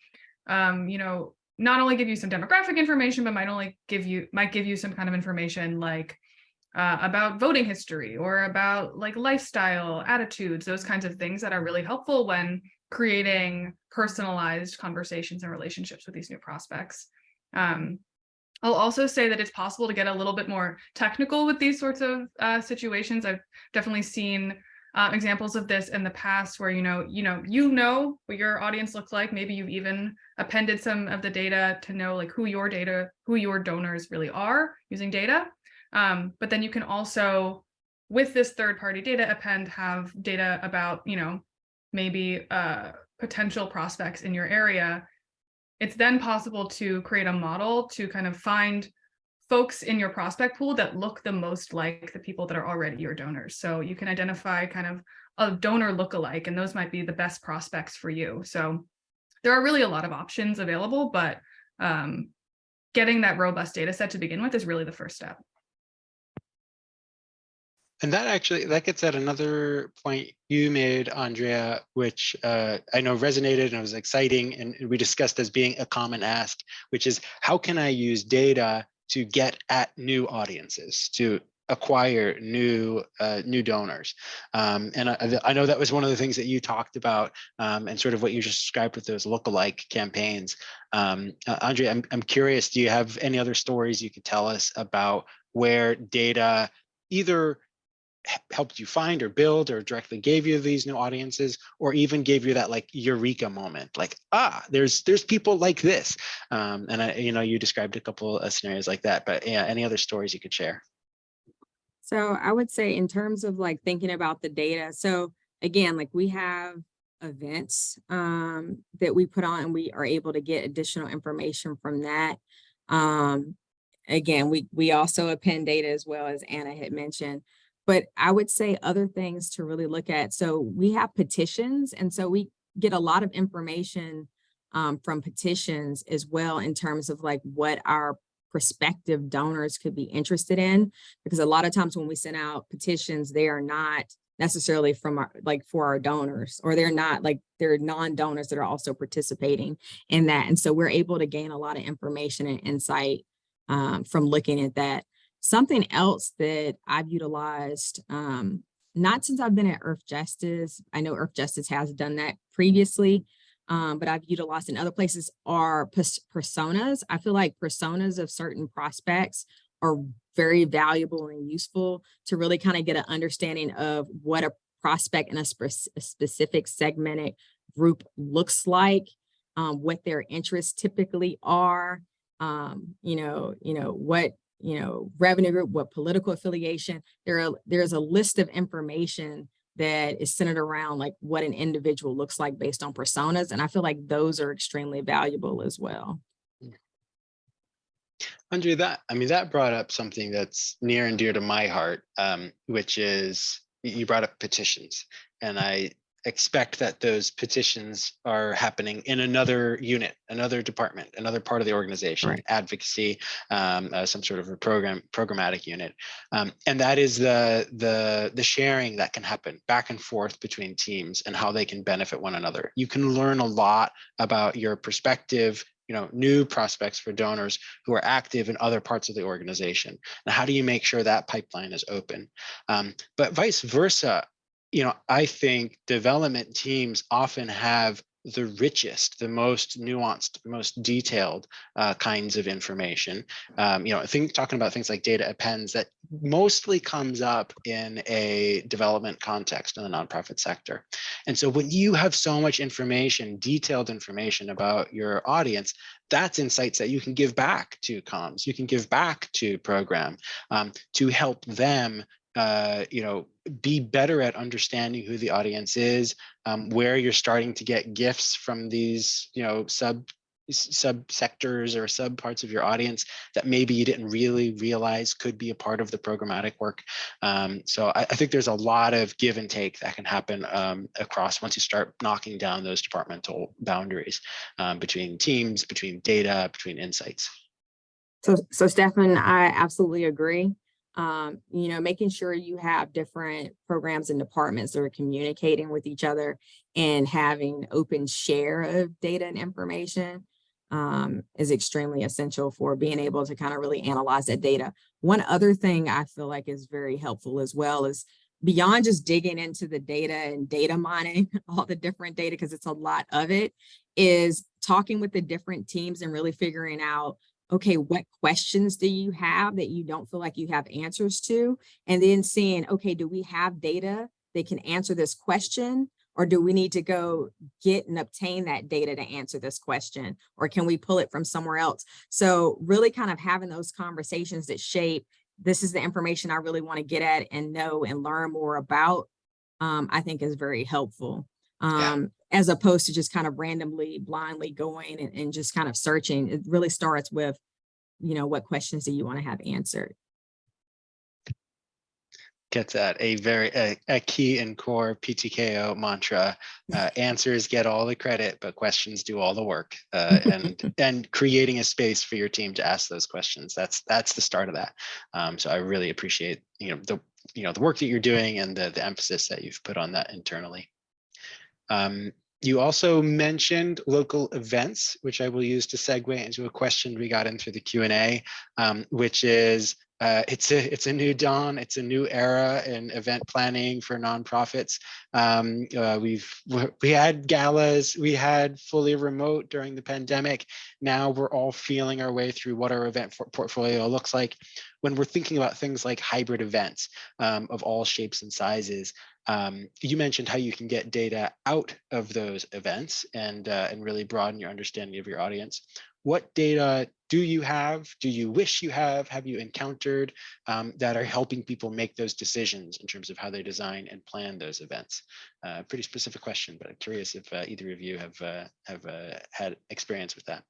Speaker 3: um, you know, not only give you some demographic information, but might only give you, might give you some kind of information like uh, about voting history or about like lifestyle, attitudes, those kinds of things that are really helpful when creating personalized conversations and relationships with these new prospects. Um, I'll also say that it's possible to get a little bit more technical with these sorts of uh, situations. I've definitely seen uh, examples of this in the past where, you know, you know, you know what your audience looks like. Maybe you've even appended some of the data to know like who your data, who your donors really are using data. Um, but then you can also, with this third party data append, have data about, you know, maybe uh, potential prospects in your area it's then possible to create a model to kind of find folks in your prospect pool that look the most like the people that are already your donors. So you can identify kind of a donor lookalike, and those might be the best prospects for you. So there are really a lot of options available, but um, getting that robust data set to begin with is really the first step.
Speaker 1: And that actually, that gets at another point you made, Andrea, which uh, I know resonated and was exciting and we discussed as being a common ask, which is how can I use data to get at new audiences, to acquire new uh, new donors. Um, and I, I, know that was one of the things that you talked about um, and sort of what you just described with those lookalike campaigns. Um, uh, Andrea, I'm, I'm curious, do you have any other stories you could tell us about where data either helped you find or build or directly gave you these new audiences or even gave you that like eureka moment like ah there's there's people like this um, and i you know you described a couple of scenarios like that but yeah any other stories you could share
Speaker 2: so i would say in terms of like thinking about the data so again like we have events um, that we put on and we are able to get additional information from that. Um, again, we, we also append data as well as Anna had mentioned. But I would say other things to really look at. So we have petitions and so we get a lot of information um, from petitions as well in terms of like what our prospective donors could be interested in. Because a lot of times when we send out petitions, they are not necessarily from our, like for our donors, or they're not like, they're non-donors that are also participating in that. And so we're able to gain a lot of information and insight um, from looking at that. Something else that I've utilized, um, not since I've been at Earthjustice, I know Earthjustice has done that previously, um, but I've utilized in other places are personas. I feel like personas of certain prospects are very valuable and useful to really kind of get an understanding of what a prospect in a, spe- a specific segmented group looks like, um, what their interests typically are, um, you know, you know, what, you know, revenue group, what political affiliation. There are, there's a list of information that is centered around like what an individual looks like based on personas. And I feel like those are extremely valuable as well.
Speaker 1: Andre, that, I mean, that brought up something that's near and dear to my heart, um, which is, you brought up petitions. And I expect that those petitions are happening in another unit, another department, another part of the organization,
Speaker 2: Right.
Speaker 1: advocacy, um, uh, some sort of a program, programmatic unit. Um, and that is the, the, the sharing that can happen back and forth between teams and how they can benefit one another. You can learn a lot about your perspective, you know, new prospects for donors who are active in other parts of the organization. And how do you make sure that pipeline is open? Um, but vice versa, you know, I think development teams often have the richest, the most nuanced, most detailed uh, kinds of information. Um, you know, I think talking about things like data appends that mostly comes up in a development context in the nonprofit sector. And so when you have so much information, detailed information about your audience, that's insights that you can give back to comms, you can give back to program um, to help them uh, you know, be better at understanding who the audience is, um, where you're starting to get gifts from these, you know, sub sub sectors or sub parts of your audience that maybe you didn't really realize could be a part of the programmatic work. Um, so I, I, think there's a lot of give and take that can happen um, across once you start knocking down those departmental boundaries um, between teams, between data, between insights.
Speaker 2: So, so Stefan, I absolutely agree. Um, you know, making sure you have different programs and departments that are communicating with each other and having open share of data and information um, is extremely essential for being able to kind of really analyze that data. One other thing I feel like is very helpful as well is beyond just digging into the data and data mining, all the different data, because it's a lot of it, is talking with the different teams and really figuring out okay, what questions do you have that you don't feel like you have answers to? And then seeing, okay, do we have data that can answer this question? Or do we need to go get and obtain that data to answer this question? Or can we pull it from somewhere else? So really kind of having those conversations that shape, this is the information I really want to get at and know and learn more about, um, I think is very helpful. Um, yeah. As opposed to just kind of randomly blindly going and, and just kind of searching. It really starts with, you know, what questions do you want to have answered?
Speaker 1: gets that a very a, a key and core PTKO mantra. Uh, answers get all the credit, but questions do all the work. Uh, and and creating a space for your team to ask those questions. That's that's the start of that. Um, so I really appreciate you know the you know the work that you're doing and the the emphasis that you've put on that internally. Um, you also mentioned local events, which I will use to segue into a question we got in through the Q&A, um, which is, uh, it's, a, it's a new dawn, it's a new era in event planning for nonprofits. Um, uh, we've, we had galas, we had fully remote during the pandemic. Now we're all feeling our way through what our event portfolio looks like. When we're thinking about things like hybrid events um, of all shapes and sizes, um, you mentioned how you can get data out of those events and uh, and really broaden your understanding of your audience. What data do you have, do you wish you have, have you encountered um, that are helping people make those decisions in terms of how they design and plan those events? Uh, pretty specific question, but I'm curious if uh, either of you have uh, have uh, had experience with that.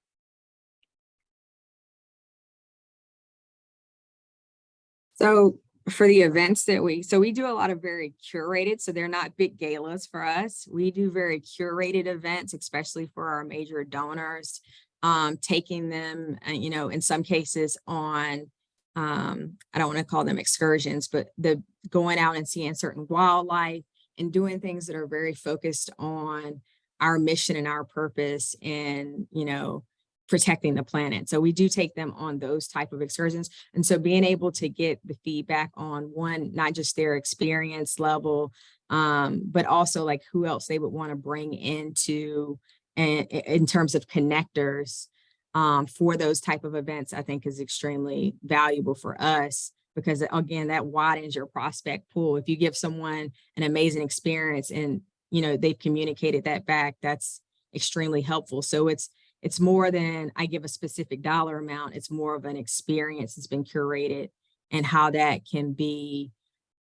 Speaker 2: So for the events that we, so we do a lot of very curated, so they're not big galas for us. We do very curated events, especially for our major donors, um, taking them, uh, you know, in some cases on, um, I don't want to call them excursions, but the going out and seeing certain wildlife and doing things that are very focused on our mission and our purpose and, you know, protecting the planet. So we do take them on those type of excursions. And so being able to get the feedback on one, not just their experience level, um, but also like who else they would want to bring into and in terms of connectors um, for those type of events, I think is extremely valuable for us because again, that widens your prospect pool. If you give someone an amazing experience and, you know, they've communicated that back, that's extremely helpful. So it's, it's more than I give a specific dollar amount. It's more of an experience that's been curated and how that can be,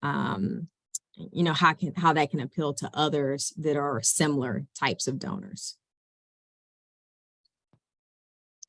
Speaker 2: um, you know, how can, how that can appeal to others that are similar types of donors.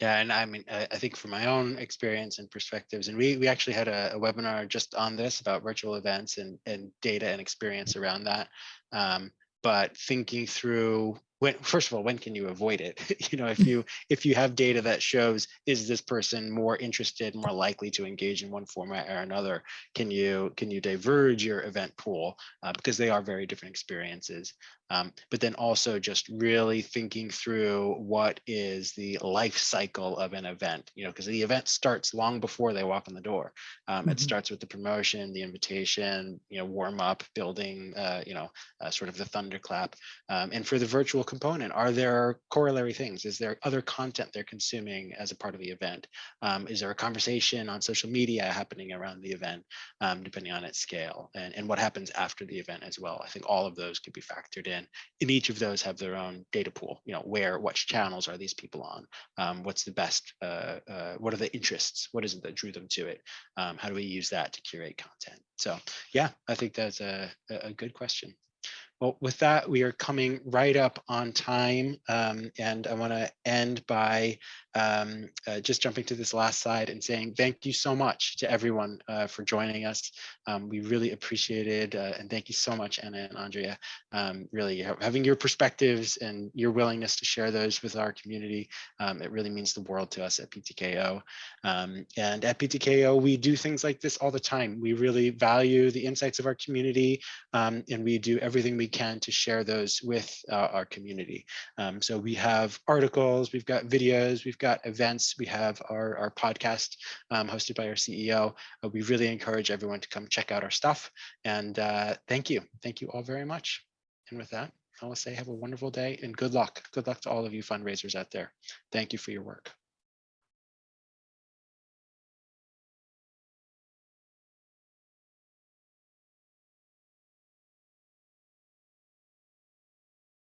Speaker 1: Yeah, and I mean, I, think from my own experience and perspectives, and we we actually had a, a webinar just on this about virtual events and and data and experience around that. Um, but thinking through when first of all when can you avoid it you know if you if you have data that shows is this person more interested more likely to engage in one format or another can you can you diverge your event pool uh, because they are very different experiences um, but then also just really thinking through what is the life cycle of an event, you know, because the event starts long before they walk in the door. Um, It
Speaker 2: Mhm.
Speaker 1: starts with the promotion, the invitation, you know, warm up, building, uh, you know, uh, sort of the thunderclap. Um, and for the virtual component, are there corollary things? Is there other content they're consuming as a part of the event? Um, is there a conversation on social media happening around the event, um, depending on its scale? And, and what happens after the event as well? I think all of those could be factored in and each of those have their own data pool you know where which channels are these people on um, what's the best uh, uh, what are the interests what is it that drew them to it um, how do we use that to curate content so yeah i think that's a a good question well, with that, we are coming right up on time, um, and I want to end by um, uh, just jumping to this last slide and saying thank you so much to everyone uh, for joining us. Um, we really appreciated, uh, and thank you so much, Anna and Andrea. Um, really having your perspectives and your willingness to share those with our community, um, it really means the world to us at PTKO. Um, and at PTKO, we do things like this all the time. We really value the insights of our community, um, and we do everything we can to share those with uh, our community. So we have articles, we've got videos, we've got events, we have our, our podcast um, hosted by our CEO. Uh, we really encourage everyone to come check out our stuff. And uh, thank you. Thank you all very much. And with that, I will say have a wonderful day and good luck. Good luck to all of you fundraisers out there. Thank you for your work.